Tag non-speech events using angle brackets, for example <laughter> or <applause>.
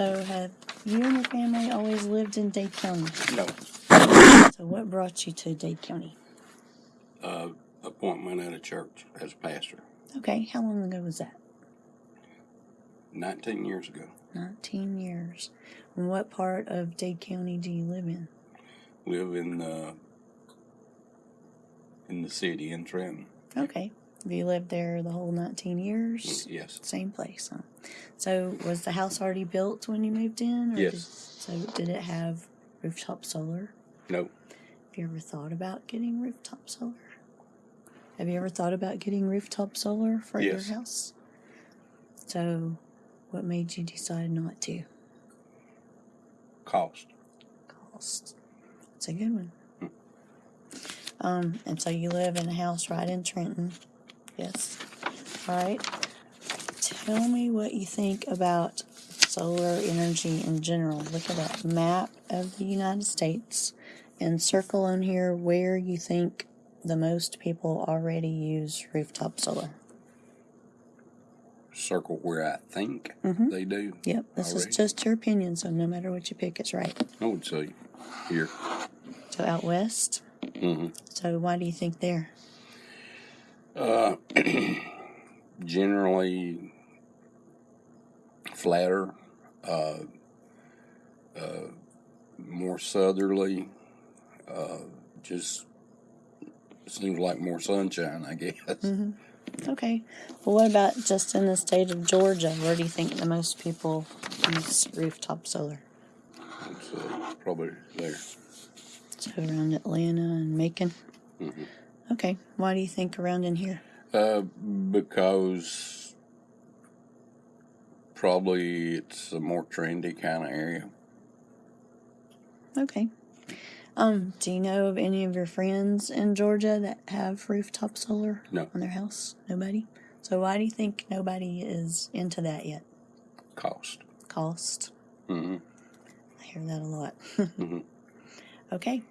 So have you and your family always lived in Dade County? No. So what brought you to Dade County? Uh, appointment at a church as a pastor. Okay, how long ago was that? 19 years ago. 19 years. And what part of Dade County do you live in? Live in the in the city in Trenton. Okay. Have you lived there the whole 19 years? Yes. Same place, huh? So was the house already built when you moved in? Yes. Did, so did it have rooftop solar? No. Have you ever thought about getting rooftop solar? Have you ever thought about getting rooftop solar for Yes. your house? So, what made you decide not to? Cost. Cost. That's a good one. Um, and so you live in a house right in Trenton. Yes. All right. Tell me what you think about solar energy in general. Look at that map of the United States and circle on here where you think the most people already use rooftop solar. Circle where I think Mhm. they do. Yep, this is just your opinion, so no matter what you pick, it's right. I would say here. So out west. Mm -hmm. So why do you think there? Uh, <clears throat> generally flatter, uh, uh, more southerly, uh, just seems like more sunshine, I guess. hmm Okay. Well, what about just in the state of Georgia? Where do you think the most people use rooftop solar? It's uh, probably there. So around Atlanta and Macon. Mhm. Okay. Why do you think around in here? Uh, because probably it's a more trendy kind of area. Okay. Um, do you know of any of your friends in Georgia that have rooftop solar No. on their house? Nobody. So why do you think nobody is into that yet? Cost. Cost. hmm I hear that a lot. <laughs> Mhm. Okay.